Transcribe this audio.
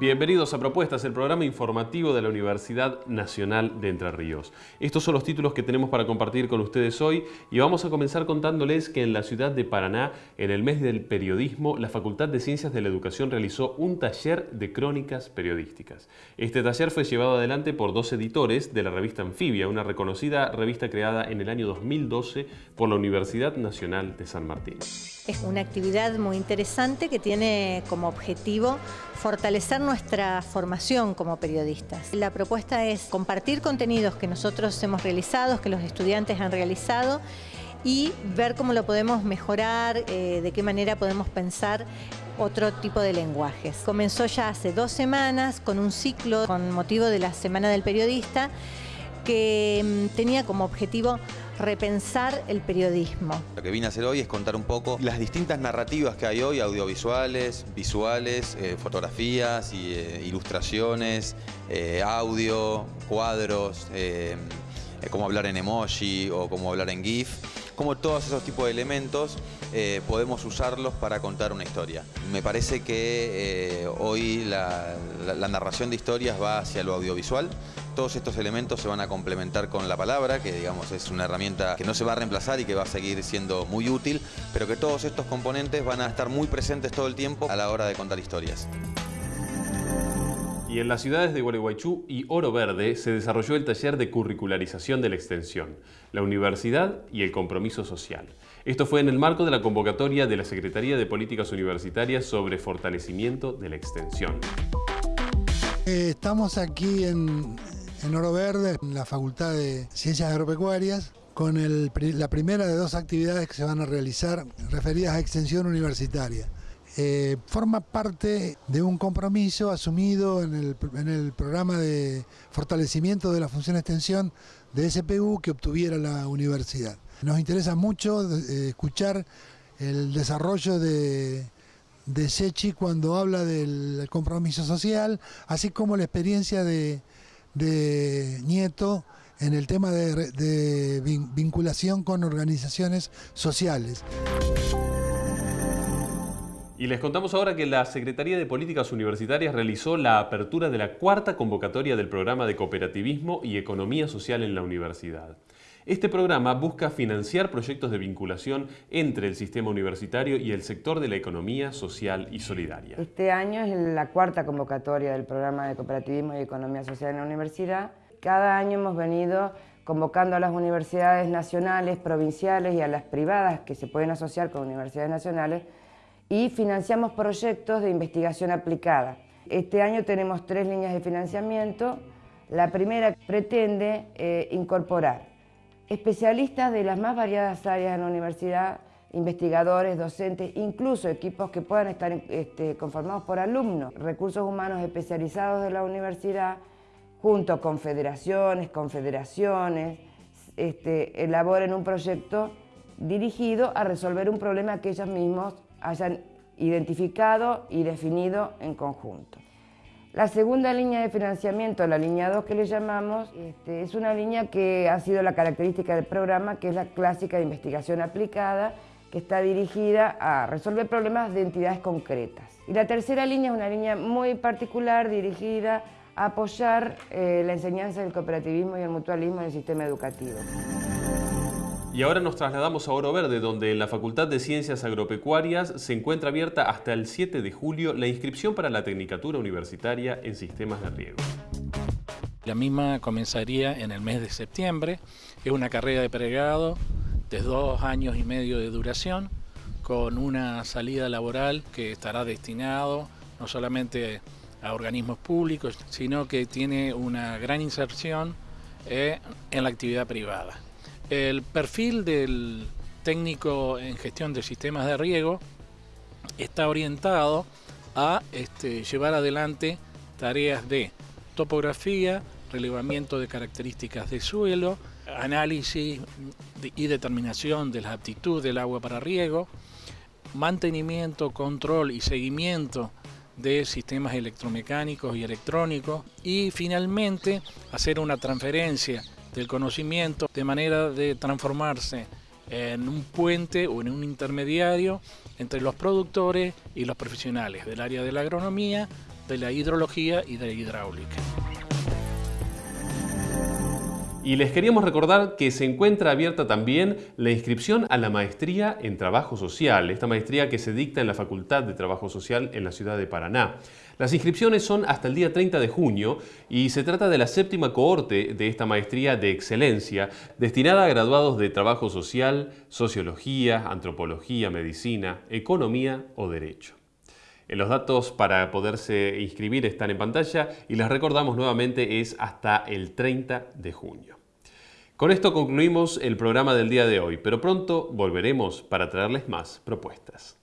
Bienvenidos a Propuestas, el programa informativo de la Universidad Nacional de Entre Ríos. Estos son los títulos que tenemos para compartir con ustedes hoy y vamos a comenzar contándoles que en la ciudad de Paraná, en el mes del periodismo, la Facultad de Ciencias de la Educación realizó un taller de crónicas periodísticas. Este taller fue llevado adelante por dos editores de la revista Anfibia, una reconocida revista creada en el año 2012 por la Universidad Nacional de San Martín. Es una actividad muy interesante que tiene como objetivo fortalecer nuestra formación como periodistas. La propuesta es compartir contenidos que nosotros hemos realizado, que los estudiantes han realizado y ver cómo lo podemos mejorar, eh, de qué manera podemos pensar otro tipo de lenguajes. Comenzó ya hace dos semanas con un ciclo con motivo de la Semana del Periodista que mm, tenía como objetivo repensar el periodismo. Lo que vine a hacer hoy es contar un poco las distintas narrativas que hay hoy, audiovisuales, visuales, eh, fotografías, y, eh, ilustraciones, eh, audio, cuadros, cómo hablar en emoji o cómo hablar en GIF, cómo todos esos tipos de elementos podemos usarlos para contar una historia. Me parece que hoy la narración de historias va hacia lo audiovisual, todos estos elementos se van a complementar con la palabra, que digamos es una herramienta que no se va a reemplazar y que va a seguir siendo muy útil, pero que todos estos componentes van a estar muy presentes todo el tiempo a la hora de contar historias. Y en las ciudades de Gualeguaychú y Oro Verde se desarrolló el taller de curricularización de la extensión, la universidad y el compromiso social. Esto fue en el marco de la convocatoria de la Secretaría de Políticas Universitarias sobre fortalecimiento de la extensión. Eh, estamos aquí en, en Oro Verde, en la Facultad de Ciencias Agropecuarias, con la primera de dos actividades que se van a realizar referidas a extensión universitaria. Eh, forma parte de un compromiso asumido en el, programa de fortalecimiento de la función extensión de SPU que obtuviera la universidad. Nos interesa mucho eh, escuchar el desarrollo de, de Sechi cuando habla del compromiso social, así como la experiencia de, de Nieto en el tema de, vinculación con organizaciones sociales. Y les contamos ahora que la Secretaría de Políticas Universitarias realizó la apertura de la cuarta convocatoria del programa de cooperativismo y economía social en la universidad. Este programa busca financiar proyectos de vinculación entre el sistema universitario y el sector de la economía social y solidaria. Este año es la cuarta convocatoria del programa de cooperativismo y economía social en la universidad. Cada año hemos venido convocando a las universidades nacionales, provinciales y a las privadas que se pueden asociar con universidades nacionales y financiamos proyectos de investigación aplicada. Este año tenemos tres líneas de financiamiento. La primera pretende eh, incorporar especialistas de las más variadas áreas en la universidad, investigadores, docentes, incluso equipos que puedan estar este, conformados por alumnos, recursos humanos especializados de la universidad, junto con federaciones, confederaciones, este, elaboren un proyecto dirigido a resolver un problema que ellos mismos hayan identificado y definido en conjunto. La segunda línea de financiamiento, la línea 2 que le llamamos, este, es una línea que ha sido la característica del programa, que es la clásica de investigación aplicada, que está dirigida a resolver problemas de entidades concretas. Y la tercera línea es una línea muy particular dirigida a apoyar eh, la enseñanza del cooperativismo y el mutualismo en el sistema educativo. Y ahora nos trasladamos a Oro Verde, donde en la Facultad de Ciencias Agropecuarias se encuentra abierta hasta el 7 de julio la inscripción para la Tecnicatura Universitaria en Sistemas de Riego. La misma comenzaría en el mes de septiembre. Es una carrera de pregrado de dos años y medio de duración, con una salida laboral que estará destinado no solamente a organismos públicos, sino que tiene una gran inserción eh, en la actividad privada. El perfil del técnico en gestión de sistemas de riego está orientado a este, llevar adelante tareas de topografía, relevamiento de características de suelo, análisis y determinación de la aptitud del agua para riego, mantenimiento, control y seguimiento de sistemas electromecánicos y electrónicos y finalmente hacer una transferencia del conocimiento de manera de transformarse en un puente o en un intermediario entre los productores y los profesionales del área de la agronomía, de la hidrología y de la hidráulica. Y les queríamos recordar que se encuentra abierta también la inscripción a la maestría en Trabajo Social, esta maestría que se dicta en la Facultad de Trabajo Social en la ciudad de Paraná. Las inscripciones son hasta el día 30 de junio y se trata de la séptima cohorte de esta maestría de excelencia destinada a graduados de Trabajo Social, Sociología, Antropología, Medicina, Economía o Derecho. Los datos para poderse inscribir están en pantalla y les recordamos nuevamente es hasta el 30 de junio. Con esto concluimos el programa del día de hoy, pero pronto volveremos para traerles más propuestas.